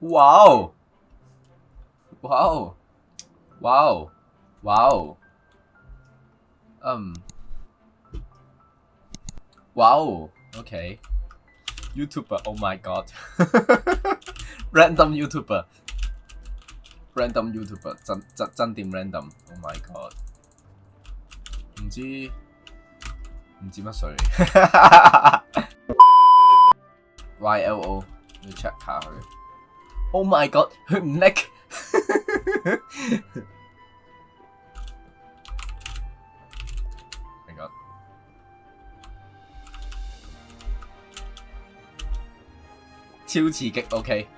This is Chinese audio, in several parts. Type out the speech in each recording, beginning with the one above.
哇哦！哇哦！哇哦！哇哦！嗯，哇哦！Okay，Youtuber，oh my god，random Youtuber，random Youtuber 真真真掂 random，oh my god，唔知唔知乜水 y y l o 你 check 卡先。Oh my god，佢唔叻。h g o 超刺激，OK。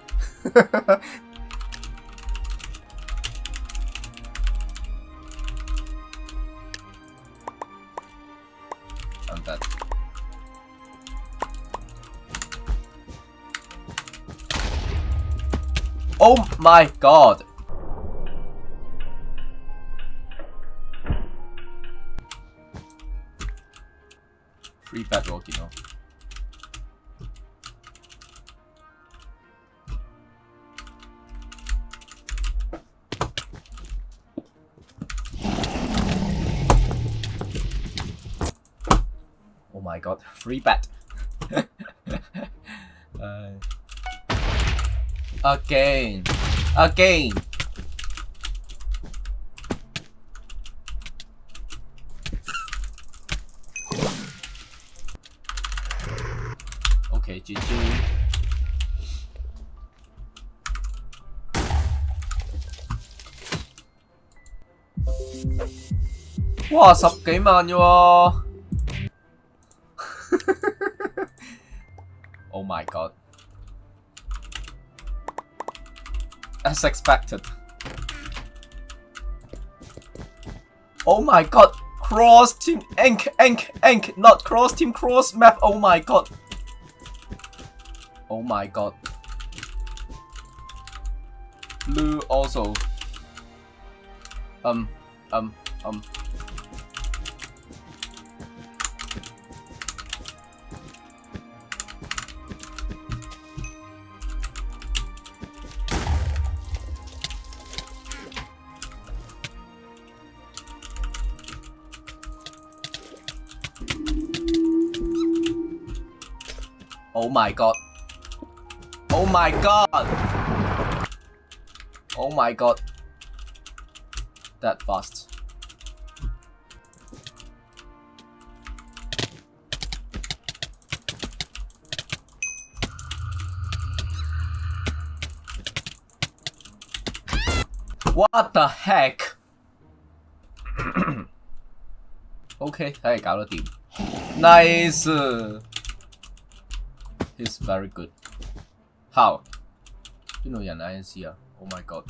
Oh my god. Free bedrock, you know. Oh my god, free bet. uh... Again, again. Okay, g g 哇，十幾萬嘅喎。Oh my god. as expected. Oh my god, cross team, ink, ink, ink, not cross team, cross map, oh my god. Oh my god. Blue also. Um, um, um. Oh my god. Oh my god. Oh my god. That fast. What the heck? Okay, Nice is very good. How? You know, dành INC here. Oh my god.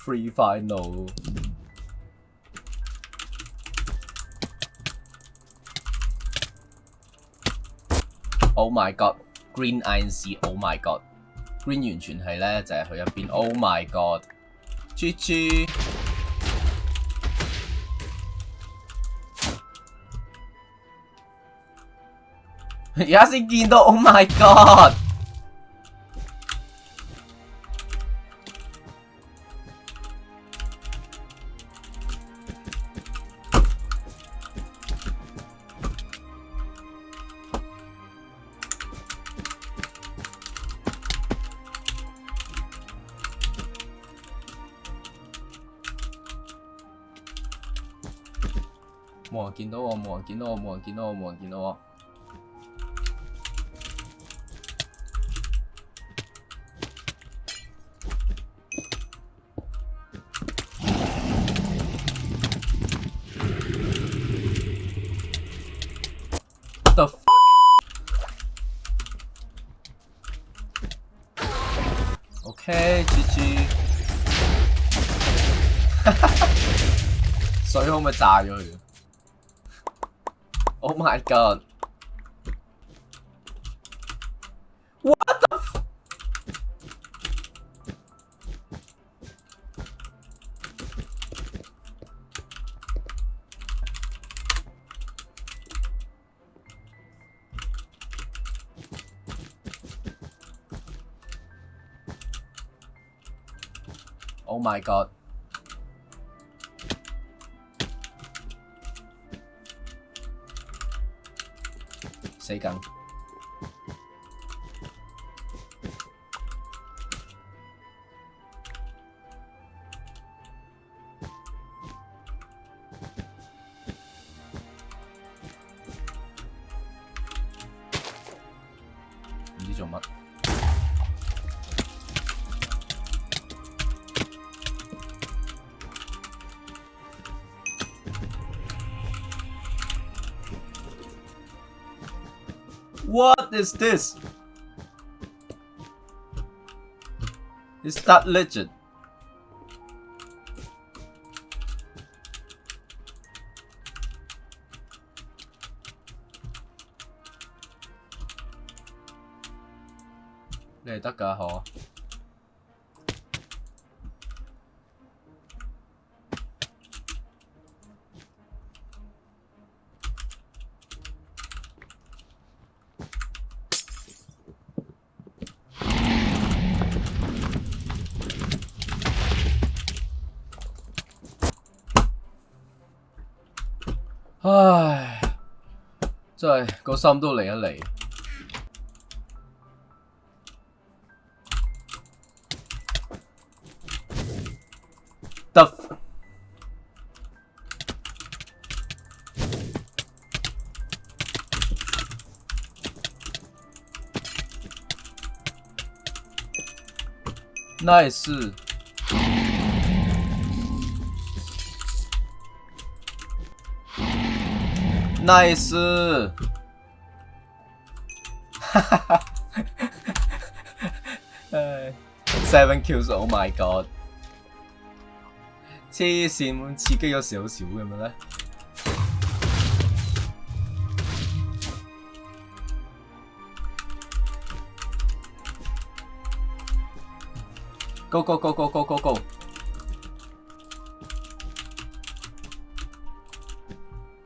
Free final. Oh my god. Green INC. Oh my god. 完全係咧，就係佢入邊。Oh my god！豬豬，家先見到。Oh my god！人見到我，人見到我，人見到我，人見到我。我嘅。OK，接接。水可唔可以炸咗佢？Oh my god. What the f- Oh my god. 一杠，你叫吗？What is this? Is that legend? Đây tất cả họ 唉，真系个心都嚟一嚟。得，nice。 나이스 Seven kills, oh my god Go go go go go go go！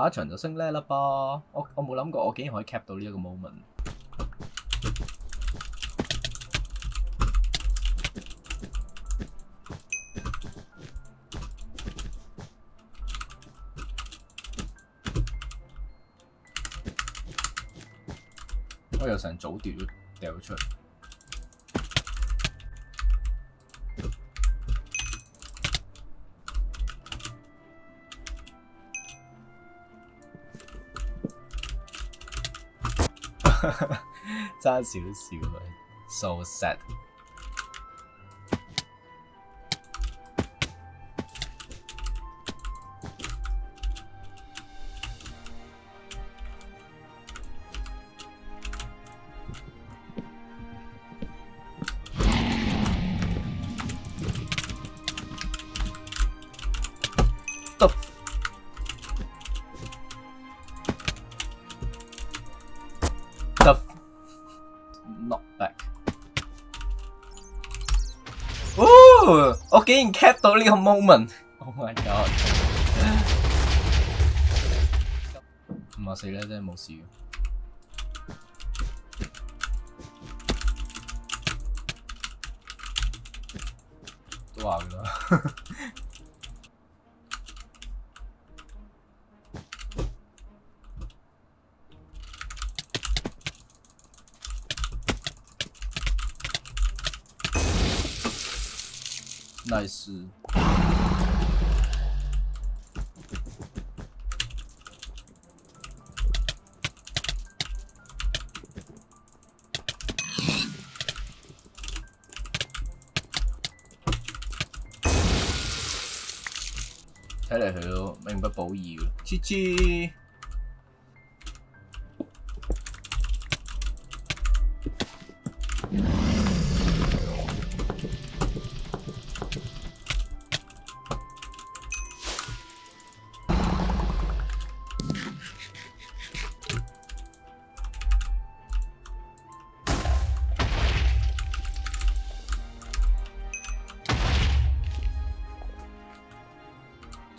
下一場就升叻啦噃，我我冇諗過，我竟然可以 cap 到呢一個 moment。我又成早掉咗掉出嚟。爭少少佢，so sad。我竟然 cap 到呢个 moment。Oh my god！唔系死咧，真系冇事。都话噶啦，睇嚟佢都明不保嘅，切切。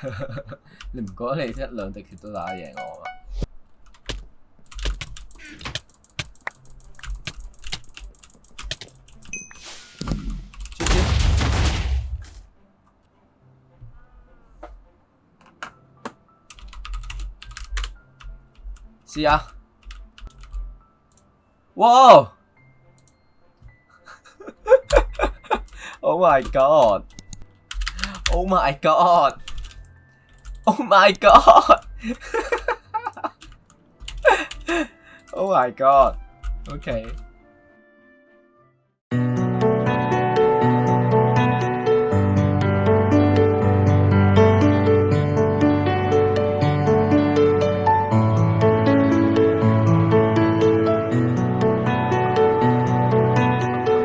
你唔觉你一两滴血都打赢我吗？试下，哇！Oh my god！Oh my god！Oh my god! oh my god. Okay.